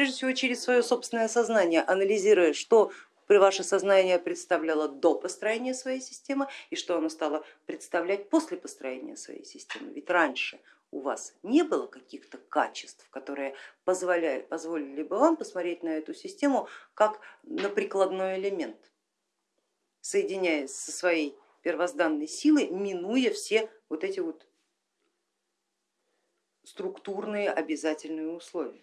Прежде всего через свое собственное сознание, анализируя, что ваше сознание представляло до построения своей системы и что оно стало представлять после построения своей системы. Ведь раньше у вас не было каких-то качеств, которые позволяли, позволили бы вам посмотреть на эту систему как на прикладной элемент, соединяясь со своей первозданной силой, минуя все вот эти вот структурные обязательные условия.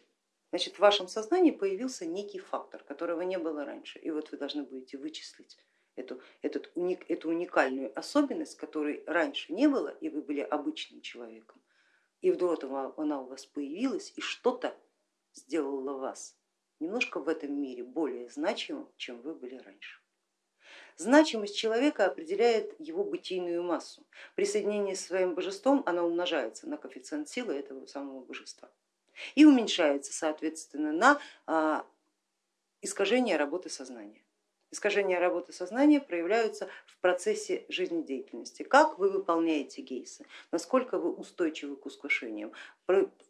Значит, в вашем сознании появился некий фактор, которого не было раньше, и вот вы должны будете вычислить эту, этот, эту уникальную особенность, которой раньше не было, и вы были обычным человеком, и вдруг она у вас появилась, и что-то сделала вас немножко в этом мире более значимым, чем вы были раньше. Значимость человека определяет его бытийную массу. При соединении с своим божеством она умножается на коэффициент силы этого самого божества и уменьшается соответственно на а, искажение работы сознания. Искажения работы сознания проявляются в процессе жизнедеятельности. Как вы выполняете гейсы, насколько вы устойчивы к искушениям,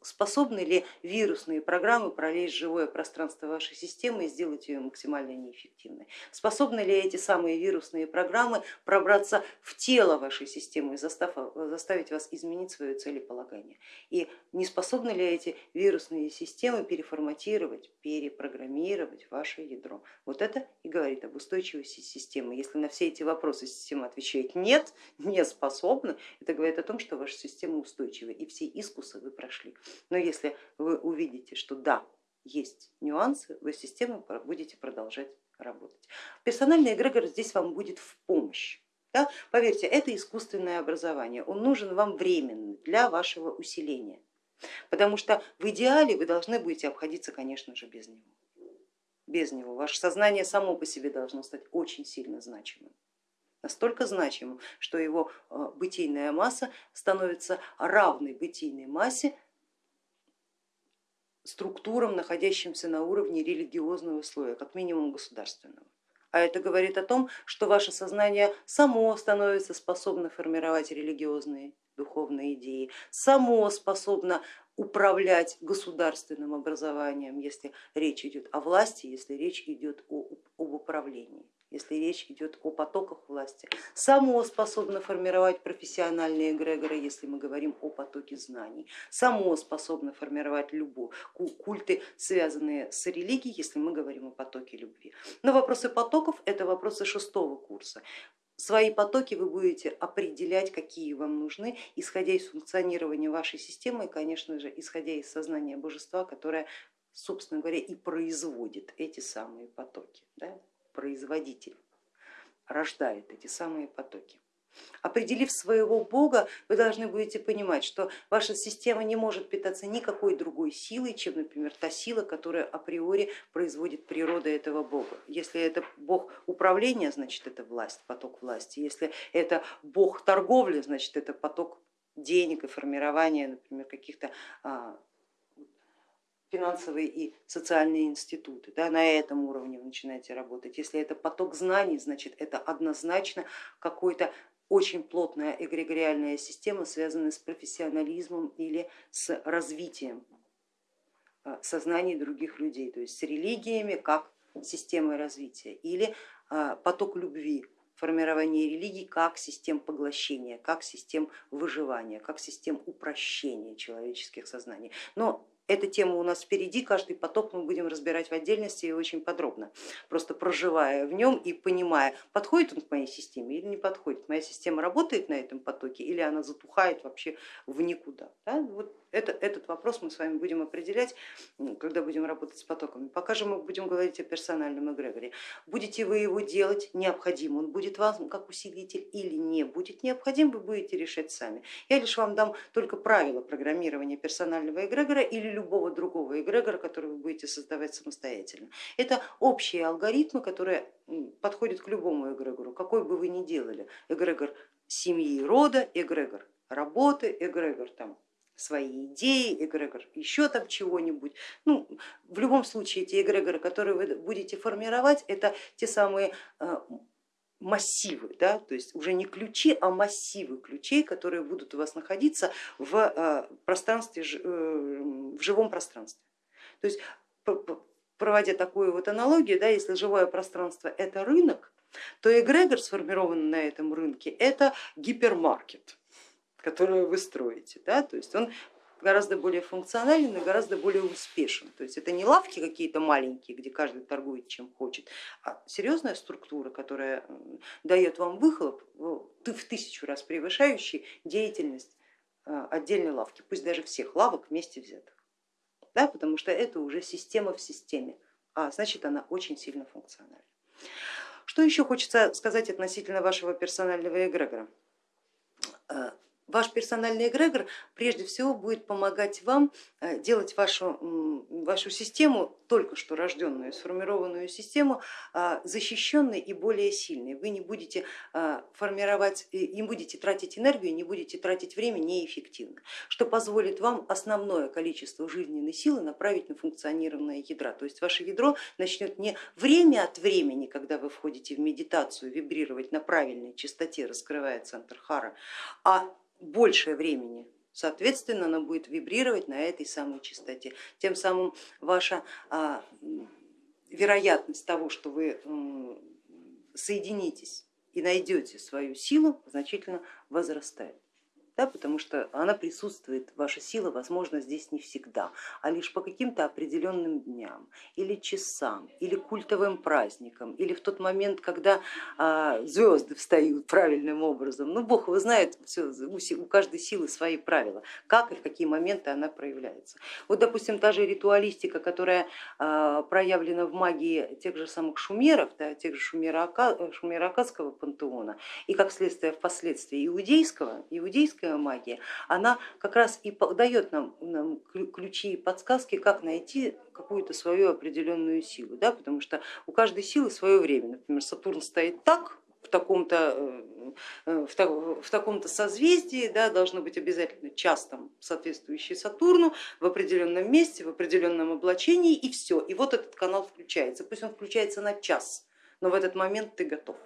способны ли вирусные программы пролезть живое пространство вашей системы и сделать ее максимально неэффективной, способны ли эти самые вирусные программы пробраться в тело вашей системы и заставить вас изменить свое целеполагание, и не способны ли эти вирусные системы переформатировать, перепрограммировать ваше ядро. Вот это и говорит об устойчивости системы. Если на все эти вопросы система отвечает нет, не способна, это говорит о том, что ваша система устойчива и все искусы вы прошли. Но если вы увидите, что да, есть нюансы, вы системой будете продолжать работать. Персональный эгрегор здесь вам будет в помощь. Да? Поверьте, это искусственное образование, он нужен вам временно для вашего усиления, потому что в идеале вы должны будете обходиться, конечно же, без него без него. Ваше сознание само по себе должно стать очень сильно значимым. Настолько значимым, что его э, бытийная масса становится равной бытийной массе структурам, находящимся на уровне религиозного слоя, как минимум государственного. А это говорит о том, что ваше сознание само становится способно формировать религиозные духовные идеи, само способно управлять государственным образованием, если речь идет о власти, если речь идет о, об управлении, если речь идет о потоках власти, само способно формировать профессиональные эгрегоры, если мы говорим о потоке знаний, само способно формировать любовь, культы, связанные с религией, если мы говорим о потоке любви. Но вопросы потоков это вопросы шестого курса. Свои потоки вы будете определять, какие вам нужны, исходя из функционирования вашей системы и, конечно же, исходя из сознания божества, которое, собственно говоря, и производит эти самые потоки. Да? Производитель рождает эти самые потоки. Определив своего бога, вы должны будете понимать, что ваша система не может питаться никакой другой силой, чем, например, та сила, которая априори производит природа этого бога. Если это бог управления, значит это власть, поток власти. Если это бог торговли, значит это поток денег и формирования, например, каких-то а, финансовые и социальные институты. Да, на этом уровне вы начинаете работать. Если это поток знаний, значит это однозначно какой-то очень плотная эгрегориальная система, связанная с профессионализмом или с развитием а, сознаний других людей, то есть с религиями как системой развития или а, поток любви, формирование религий как систем поглощения, как систем выживания, как систем упрощения человеческих сознаний. Но эта тема у нас впереди, каждый поток мы будем разбирать в отдельности и очень подробно, просто проживая в нем и понимая, подходит он к моей системе или не подходит, моя система работает на этом потоке или она затухает вообще в никуда. Да? Вот это, этот вопрос мы с вами будем определять, когда будем работать с потоками. Пока же мы будем говорить о персональном эгрегоре. Будете вы его делать, необходим он будет вам как усилитель или не будет необходим, вы будете решать сами. Я лишь вам дам только правила программирования персонального эгрегора или любого другого эгрегора, который вы будете создавать самостоятельно. Это общие алгоритмы, которые подходят к любому эгрегору, какой бы вы ни делали. Эгрегор семьи, рода, эгрегор работы, эгрегор там, свои идеи, эгрегор еще там чего-нибудь. Ну, в любом случае эти эгрегоры, которые вы будете формировать, это те самые э, массивы, да, то есть уже не ключи, а массивы ключей, которые будут у вас находиться в э, пространстве, э, в живом пространстве. То есть проводя такую вот аналогию, да, если живое пространство это рынок, то эгрегор, сформированный на этом рынке, это гипермаркет, который вы строите. Да? То есть он гораздо более функционален и гораздо более успешен. То есть это не лавки какие-то маленькие, где каждый торгует чем хочет, а серьезная структура, которая дает вам выхлоп в тысячу раз превышающий деятельность а, отдельной лавки, пусть даже всех лавок вместе взятых. Да, потому что это уже система в системе, а значит она очень сильно функциональна. Что еще хочется сказать относительно вашего персонального эгрегора? Э, ваш персональный эгрегор прежде всего будет помогать вам э, делать вашу, вашу систему, только что рожденную, сформированную систему, э, защищенной и более сильной. Вы не будете э, формировать, не будете тратить энергию, не будете тратить время неэффективно, что позволит вам основное количество жизненной силы направить на функционирование ядра. То есть ваше ядро начнет не время от времени, когда вы входите в медитацию, вибрировать на правильной частоте, раскрывая центр хара, а большее времени, соответственно, она будет вибрировать на этой самой частоте. Тем самым ваша а, вероятность того, что вы соединитесь и найдете свою силу, значительно возрастает да, потому что она присутствует, ваша сила, возможно, здесь не всегда, а лишь по каким-то определенным дням или часам, или культовым праздникам, или в тот момент, когда а, звезды встают правильным образом. Ну, Бог его знает, все, у каждой силы свои правила, как и в какие моменты она проявляется. Вот, допустим, та же ритуалистика, которая а, проявлена в магии тех же самых шумеров, да, тех же шумеро-акадского пантеона, и как следствие впоследствии иудейского, иудейского ведическая магия, она как раз и дает нам, нам ключи и подсказки, как найти какую-то свою определенную силу, да, потому что у каждой силы свое время. Например, Сатурн стоит так, в таком-то э, в, в таком-то созвездии, да, должно быть обязательно час там, соответствующий Сатурну в определенном месте, в определенном облачении и все. И вот этот канал включается. Пусть он включается на час, но в этот момент ты готов.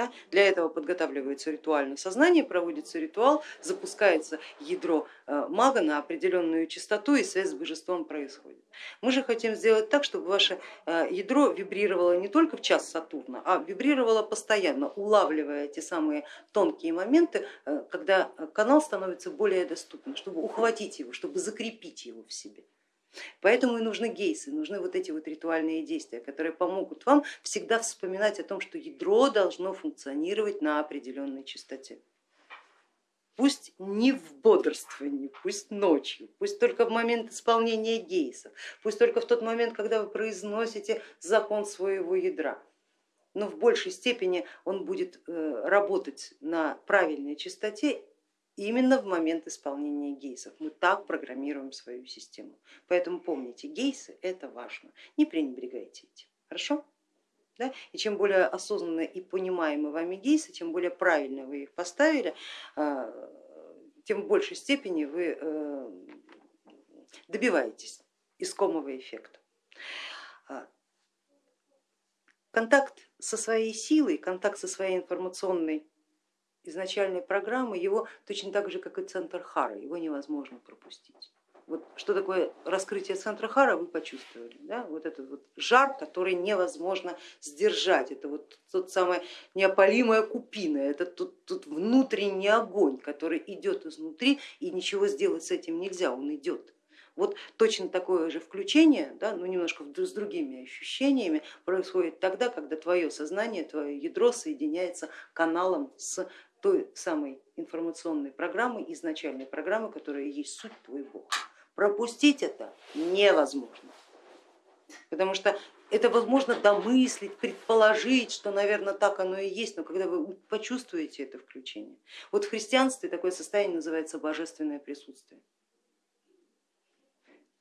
Да? Для этого подготавливается ритуальное сознание, проводится ритуал, запускается ядро э, мага на определенную частоту и связь с божеством происходит. Мы же хотим сделать так, чтобы ваше э, ядро вибрировало не только в час Сатурна, а вибрировало постоянно, улавливая те самые тонкие моменты, э, когда канал становится более доступным, чтобы ухватить его, чтобы закрепить его в себе. Поэтому и нужны гейсы, нужны вот эти вот ритуальные действия, которые помогут вам всегда вспоминать о том, что ядро должно функционировать на определенной частоте. Пусть не в бодрствовании, пусть ночью, пусть только в момент исполнения гейсов, пусть только в тот момент, когда вы произносите закон своего ядра, но в большей степени он будет э, работать на правильной частоте именно в момент исполнения гейсов. Мы так программируем свою систему. Поэтому помните, гейсы это важно, не пренебрегайте этим. Хорошо? Да? И чем более осознанно и понимаемы вами гейсы, тем более правильно вы их поставили, а, тем в большей степени вы э, добиваетесь искомого эффекта. А, контакт со своей силой, контакт со своей информационной изначальной программы, его точно так же, как и центр Хара, его невозможно пропустить. Вот что такое раскрытие центра Хара, вы почувствовали, да? вот этот вот жар, который невозможно сдержать, это вот тот самая неопалимая купина, это тут, тут внутренний огонь, который идет изнутри и ничего сделать с этим нельзя, он идет. Вот точно такое же включение, да, но немножко с другими ощущениями, происходит тогда, когда твое сознание, твое ядро соединяется каналом с той самой информационной программы, изначальной программы, которая есть суть твой Бог. Пропустить это невозможно, потому что это возможно домыслить, предположить, что, наверное, так оно и есть, но когда вы почувствуете это включение. Вот в христианстве такое состояние называется божественное присутствие.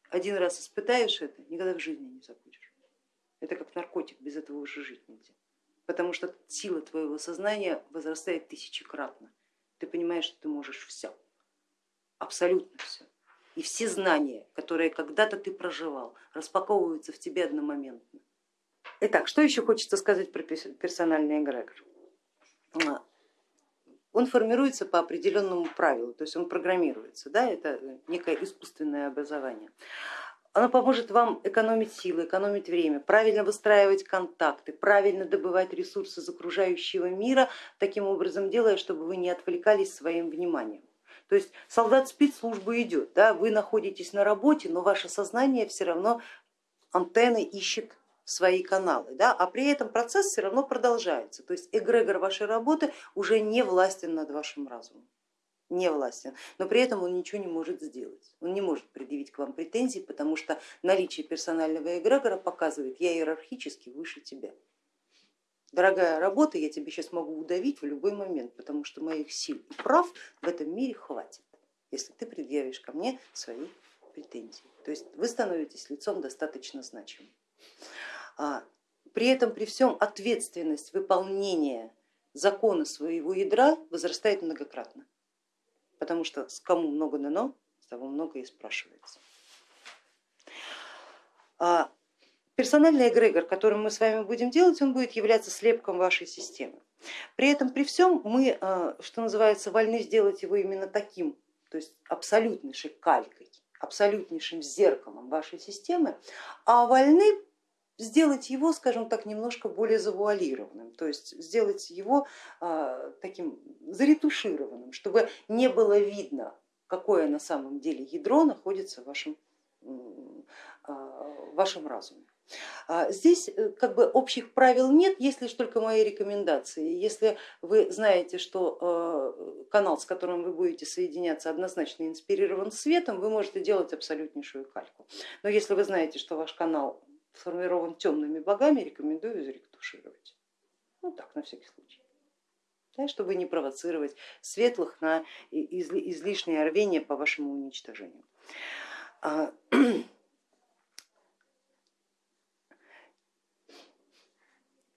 Один раз испытаешь это, никогда в жизни не забудешь. Это как наркотик, без этого уже жить нельзя потому что сила твоего сознания возрастает тысячекратно. Ты понимаешь, что ты можешь все, абсолютно все. И все знания, которые когда-то ты проживал, распаковываются в тебе одномоментно. Итак, что еще хочется сказать про персональный эгрегор? А, он формируется по определенному правилу, то есть он программируется, да, это некое искусственное образование. Оно поможет вам экономить силы, экономить время, правильно выстраивать контакты, правильно добывать ресурсы из окружающего мира, таким образом делая, чтобы вы не отвлекались своим вниманием. То есть солдат спецслужбы идет, да, вы находитесь на работе, но ваше сознание все равно антенны ищет свои каналы, да, а при этом процесс все равно продолжается. То есть эгрегор вашей работы уже не властен над вашим разумом не властен, но при этом он ничего не может сделать. Он не может предъявить к вам претензий, потому что наличие персонального эгрегора показывает, я иерархически выше тебя. Дорогая работа, я тебе сейчас могу удавить в любой момент, потому что моих сил и прав в этом мире хватит, если ты предъявишь ко мне свои претензии. То есть вы становитесь лицом достаточно значимым. А, при этом при всем ответственность выполнения закона своего ядра возрастает многократно потому что с кому много дано, с того много и спрашивается. А персональный эгрегор, который мы с вами будем делать, он будет являться слепком вашей системы. При этом, при всем, мы, а, что называется, вольны сделать его именно таким, то есть абсолютнейшей калькой, абсолютнейшим зеркалом вашей системы, а вольны сделать его, скажем так, немножко более завуалированным, то есть сделать его а, таким заретушированным, чтобы не было видно, какое на самом деле ядро находится в вашем, а, в вашем разуме. А, здесь э, как бы общих правил нет, есть лишь только мои рекомендации. Если вы знаете, что канал, с которым вы будете соединяться, однозначно инспирирован светом, вы можете делать абсолютнейшую кальку. Но если вы знаете, что ваш канал сформирован темными богами, рекомендую заретушировать. Ну так, на всякий случай. Да, чтобы не провоцировать светлых на излишнее рвение по вашему уничтожению. А,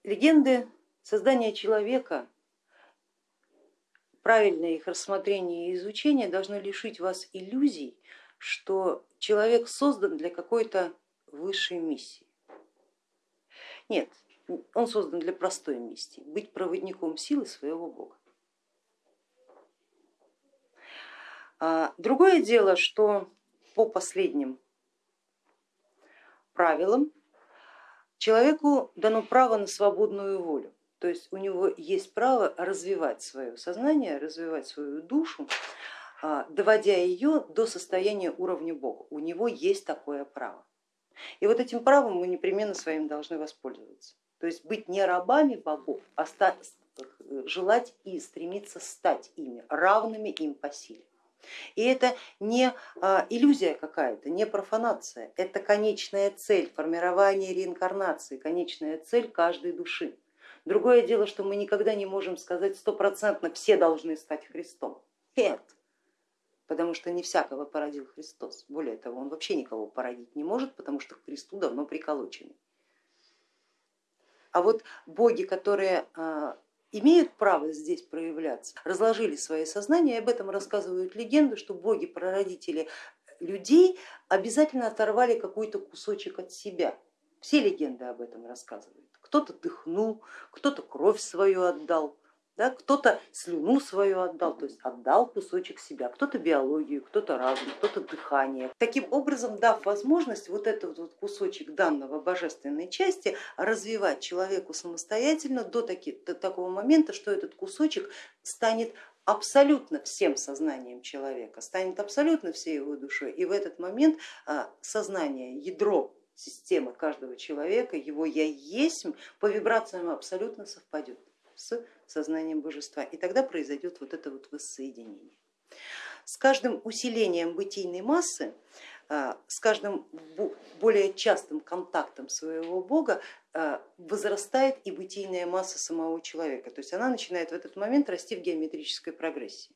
легенды создания человека, правильное их рассмотрение и изучение должно лишить вас иллюзий, что человек создан для какой-то высшей миссии. Нет, он создан для простой миссии, быть проводником силы своего бога. А, другое дело, что по последним правилам человеку дано право на свободную волю, то есть у него есть право развивать свое сознание, развивать свою душу, а, доводя ее до состояния уровня Бога. У него есть такое право. И вот этим правом мы непременно своим должны воспользоваться. То есть быть не рабами богов, а желать и стремиться стать ими, равными им по силе. И это не а, иллюзия какая-то, не профанация, это конечная цель формирования реинкарнации, конечная цель каждой души. Другое дело, что мы никогда не можем сказать стопроцентно, все должны стать Христом. Нет, потому что не всякого породил Христос. Более того, он вообще никого породить не может, потому что к Христу давно приколочены. А вот боги, которые а, имеют право здесь проявляться, разложили свои сознания, и об этом рассказывают легенды, что боги-прародители людей обязательно оторвали какой-то кусочек от себя. Все легенды об этом рассказывают. Кто-то дыхнул, кто-то кровь свою отдал, да, кто-то слюну свою отдал, то есть отдал кусочек себя, кто-то биологию, кто-то разум, кто-то дыхание. Таким образом, дав возможность вот этот вот кусочек данного божественной части развивать человеку самостоятельно до, таки, до такого момента, что этот кусочек станет абсолютно всем сознанием человека, станет абсолютно всей его душой. И в этот момент а, сознание, ядро системы каждого человека, его я есть, по вибрациям абсолютно совпадет с сознанием божества. И тогда произойдет вот это вот воссоединение. С каждым усилением бытийной массы, а, с каждым более частым контактом своего бога а, возрастает и бытийная масса самого человека. То есть она начинает в этот момент расти в геометрической прогрессии.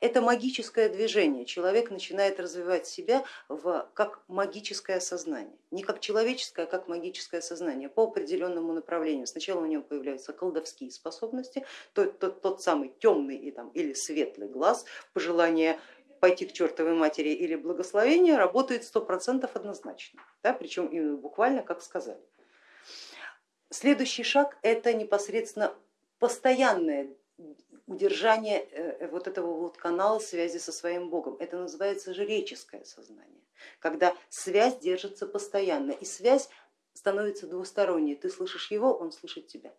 Это магическое движение, человек начинает развивать себя в, как магическое сознание, не как человеческое, а как магическое сознание по определенному направлению. Сначала у него появляются колдовские способности, тот, тот, тот самый темный и, там, или светлый глаз, пожелание пойти к чертовой матери или благословение работает сто процентов однозначно, да, причем именно буквально как сказали. Следующий шаг это непосредственно постоянное удержание э, вот этого вот канала связи со своим Богом. Это называется жреческое сознание. когда связь держится постоянно и связь становится двусторонней. Ты слышишь его, он слышит тебя.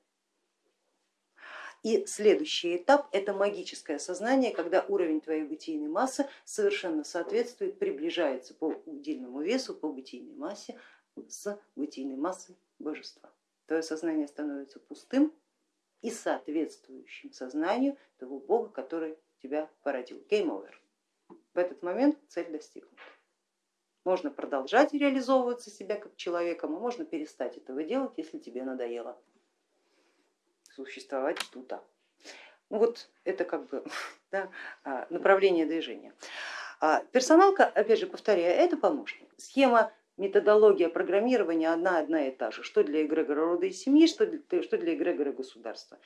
И следующий этап это магическое сознание, когда уровень твоей бытийной массы совершенно соответствует, приближается по удельному весу, по бытийной массе с бытийной массой божества. Твое сознание становится пустым и соответствующим сознанию того Бога, который тебя породил. Game over. В этот момент цель достигнута. Можно продолжать реализовываться себя как человеком, а можно перестать этого делать, если тебе надоело существовать тут. Ну вот это как бы да, а, направление движения. А персоналка, опять же повторяю, это помощник. Схема, методология программирования одна одна и та же, что для эгрегора рода и семьи, что для, что для эгрегора государства.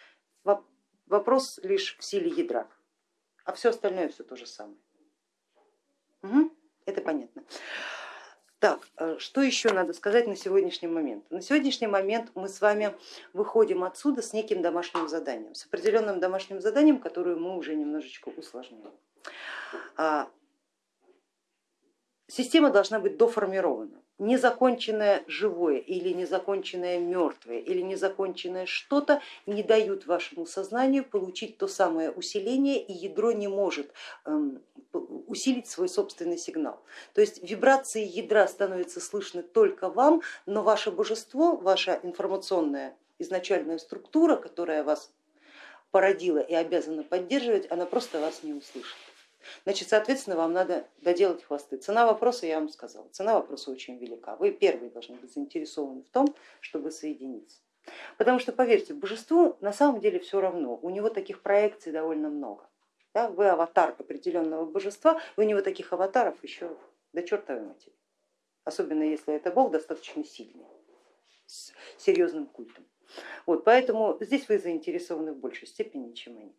Вопрос лишь в силе ядра, а все остальное все то же самое. Угу, это понятно. Так, э, что еще надо сказать на сегодняшний момент? На сегодняшний момент мы с вами выходим отсюда с неким домашним заданием, с определенным домашним заданием, которое мы уже немножечко усложнили. А, система должна быть доформирована. Незаконченное живое или незаконченное мертвое или незаконченное что-то не дают вашему сознанию получить то самое усиление и ядро не может эм, усилить свой собственный сигнал. То есть вибрации ядра становятся слышны только вам, но ваше божество, ваша информационная изначальная структура, которая вас породила и обязана поддерживать, она просто вас не услышит. Значит, соответственно, вам надо доделать хвосты. Цена вопроса, я вам сказала, цена вопроса очень велика. Вы первые должны быть заинтересованы в том, чтобы соединиться. Потому что, поверьте, божеству на самом деле все равно, у него таких проекций довольно много. Да, вы аватар определенного божества, у него таких аватаров еще до чертовой матери. Особенно если это бог достаточно сильный, с серьезным культом. Вот, поэтому здесь вы заинтересованы в большей степени, чем они.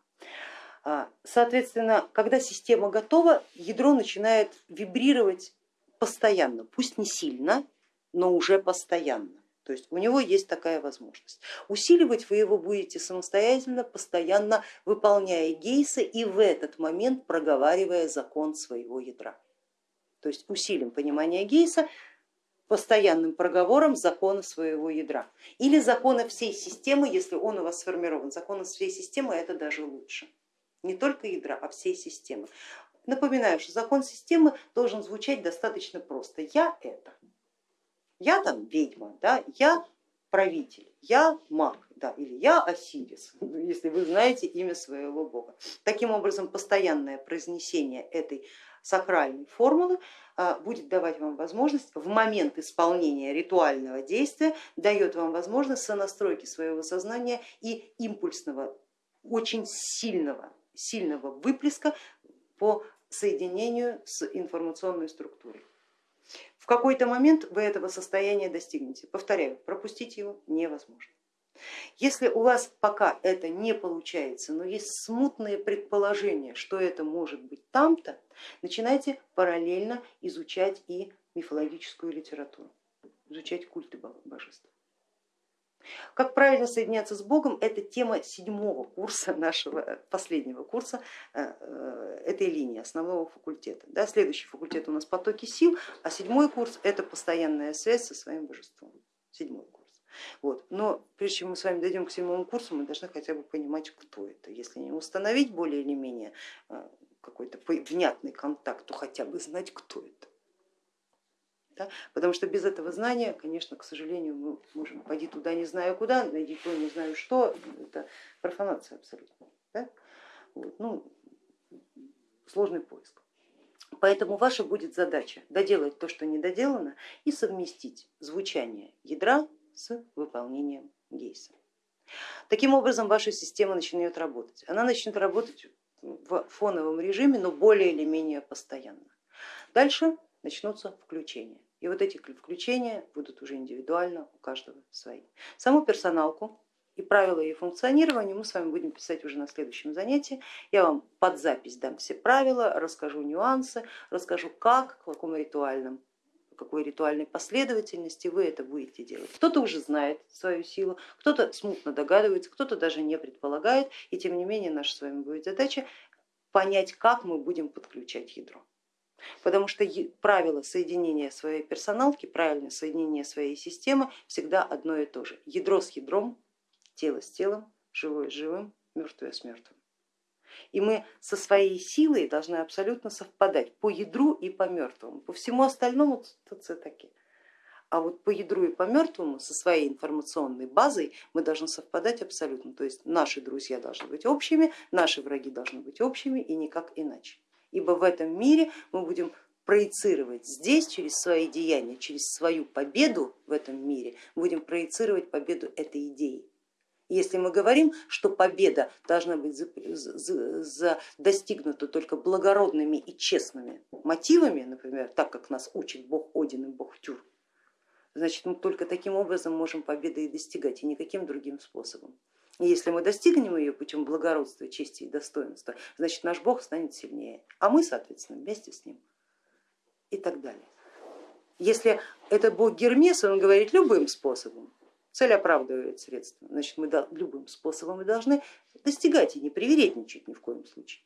А, соответственно, когда система готова, ядро начинает вибрировать постоянно, пусть не сильно, но уже постоянно. То есть у него есть такая возможность. Усиливать вы его будете самостоятельно, постоянно выполняя гейсы и в этот момент проговаривая закон своего ядра. То есть усилим понимание гейса постоянным проговором закона своего ядра или закона всей системы, если он у вас сформирован. Закона всей системы это даже лучше. Не только ядра, а всей системы. Напоминаю, что закон системы должен звучать достаточно просто. Я это я там ведьма, да, я правитель, я маг, да, или я Осирис, если вы знаете имя своего бога. Таким образом, постоянное произнесение этой сакральной формулы а, будет давать вам возможность в момент исполнения ритуального действия, дает вам возможность сонастройки своего сознания и импульсного, очень сильного, сильного выплеска по соединению с информационной структурой. В какой-то момент вы этого состояния достигнете. Повторяю, пропустить его невозможно. Если у вас пока это не получается, но есть смутные предположения, что это может быть там-то, начинайте параллельно изучать и мифологическую литературу, изучать культы божеств. Как правильно соединяться с Богом, это тема седьмого курса нашего, э, последнего курса э, э, этой линии, основного факультета. Да, следующий факультет у нас потоки сил, а седьмой курс это постоянная связь со своим божеством. Седьмой курс. Вот. Но прежде чем мы с вами дойдем к седьмому курсу, мы должны хотя бы понимать, кто это. Если не установить более или менее какой-то внятный контакт, то хотя бы знать, кто это. Да? Потому что без этого знания, конечно, к сожалению, мы можем пойти туда не знаю куда, найди то не знаю что, это профанация абсолютно. Да? Вот. Ну, сложный поиск. Поэтому ваша будет задача доделать то, что не доделано, и совместить звучание ядра с выполнением гейса. Таким образом ваша система начнет работать. Она начнет работать в фоновом режиме, но более или менее постоянно. Дальше начнутся включения. И вот эти включения будут уже индивидуально у каждого свои. Саму персоналку и правила ее функционирования мы с вами будем писать уже на следующем занятии. Я вам под запись дам все правила, расскажу нюансы, расскажу как, в каком ритуальном какой ритуальной последовательности вы это будете делать. Кто-то уже знает свою силу, кто-то смутно догадывается, кто-то даже не предполагает, и тем не менее наша с вами будет задача понять, как мы будем подключать ядро. Потому что правило соединения своей персоналки, правильное соединение своей системы всегда одно и то же. Ядро с ядром, тело с телом, живое с живым, мертвое с мертвым. И мы со своей силой должны абсолютно совпадать по ядру и по мертвому. По всему остальному это таки. А вот по ядру и по мертвому со своей информационной базой мы должны совпадать абсолютно. То есть наши друзья должны быть общими, наши враги должны быть общими и никак иначе. Ибо в этом мире мы будем проецировать здесь через свои деяния, через свою победу в этом мире, будем проецировать победу этой идеи. Если мы говорим, что победа должна быть достигнута только благородными и честными мотивами, например, так как нас учит бог Один и бог Тюр, значит мы только таким образом можем победы и достигать, и никаким другим способом. И если мы достигнем ее путем благородства, чести и достоинства, значит наш бог станет сильнее, а мы, соответственно, вместе с ним и так далее. Если это бог Гермес, он говорит любым способом, цель оправдывает средства, значит мы любым способом и должны достигать и не привередничать ни в коем случае.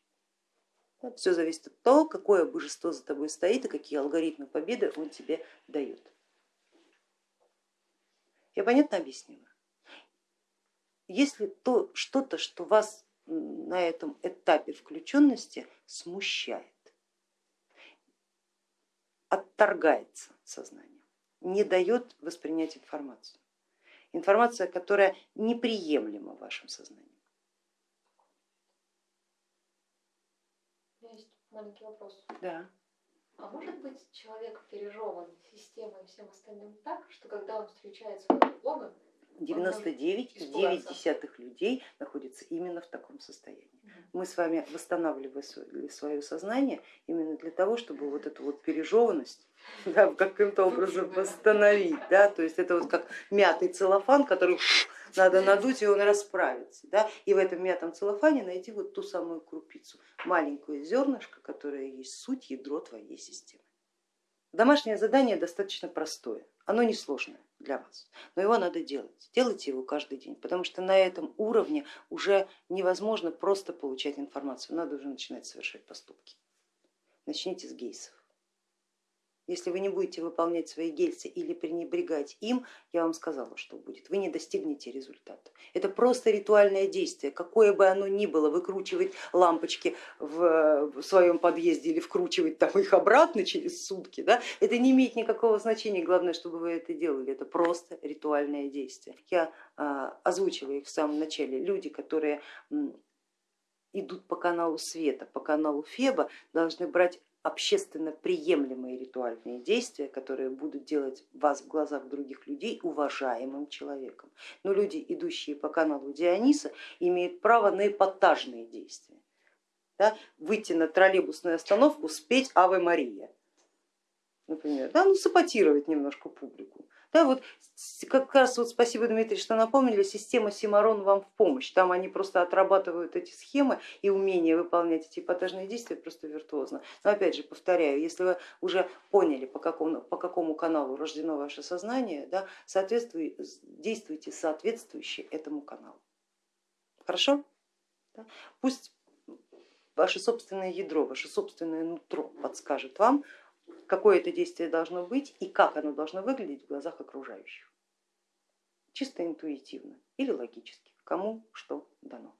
Все зависит от того, какое божество за тобой стоит и какие алгоритмы победы он тебе дает. Я понятно объяснила? Если то что-то, что вас на этом этапе включенности смущает, отторгается сознание, не дает воспринять информацию, информация, которая неприемлема в вашем сознании. Есть маленький вопрос. Да. А может быть человек пережеван системой и всем остальным так, что когда он встречает своего Бога, 99,9 людей находятся именно в таком состоянии. Мы с вами восстанавливали свое сознание именно для того, чтобы вот эту вот пережеванность да, каким-то образом восстановить. Да? То есть это вот как мятый целлофан, который надо надуть и он расправится. Да? И в этом мятом целлофане найти вот ту самую крупицу, маленькое зернышко, которое есть суть, ядро твоей системы. Домашнее задание достаточно простое, оно несложное для вас, но его надо делать. Делайте его каждый день, потому что на этом уровне уже невозможно просто получать информацию, надо уже начинать совершать поступки. Начните с гейсов. Если вы не будете выполнять свои гельцы или пренебрегать им, я вам сказала, что будет, вы не достигнете результата. Это просто ритуальное действие, какое бы оно ни было, выкручивать лампочки в своем подъезде или вкручивать там их обратно через сутки, да, это не имеет никакого значения, главное, чтобы вы это делали, это просто ритуальное действие. Я а, озвучила их в самом начале, люди, которые идут по каналу света, по каналу Феба, должны брать общественно приемлемые ритуальные действия, которые будут делать вас в глазах других людей уважаемым человеком. Но люди, идущие по каналу Диониса, имеют право на эпатажные действия. Да? Выйти на троллейбусную остановку, спеть Аве Мария, например, да? ну, саботировать немножко публику. Да, вот как раз вот спасибо, Дмитрий, что напомнили, система Симарон вам в помощь. Там они просто отрабатывают эти схемы и умение выполнять эти эпатажные действия просто виртуозно. Но опять же, повторяю, если вы уже поняли, по какому, по какому каналу рождено ваше сознание, да, действуйте соответствующе этому каналу. Хорошо? Да? Пусть ваше собственное ядро, ваше собственное нутро подскажет вам, какое это действие должно быть и как оно должно выглядеть в глазах окружающих. Чисто интуитивно или логически, кому что дано.